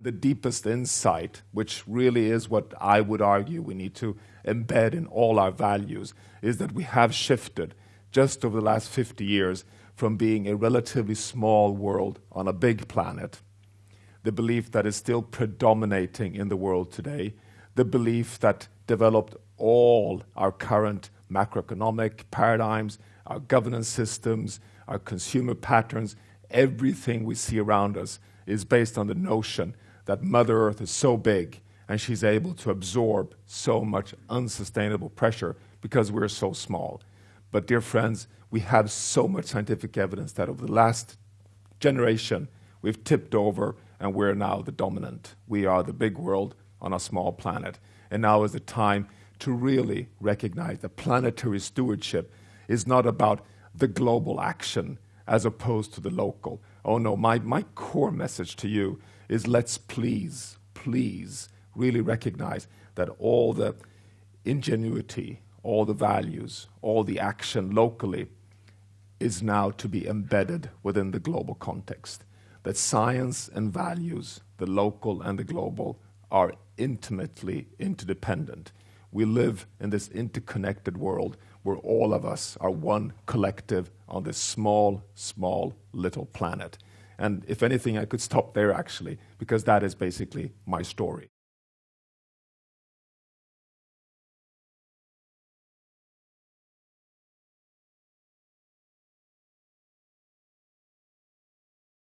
the deepest insight, which really is what I would argue we need to embed in all our values, is that we have shifted just over the last 50 years from being a relatively small world on a big planet, the belief that is still predominating in the world today, the belief that developed all our current macroeconomic paradigms, our governance systems, our consumer patterns, everything we see around us is based on the notion that Mother Earth is so big and she's able to absorb so much unsustainable pressure because we're so small. But dear friends, we have so much scientific evidence that over the last generation, we've tipped over and we're now the dominant. We are the big world on a small planet. And now is the time to really recognize that planetary stewardship is not about the global action as opposed to the local. Oh no, my, my core message to you is let's please, please really recognize that all the ingenuity, all the values, all the action locally is now to be embedded within the global context. That science and values, the local and the global, are intimately interdependent. We live in this interconnected world where all of us are one collective on this small, small little planet. And if anything, I could stop there actually, because that is basically my story.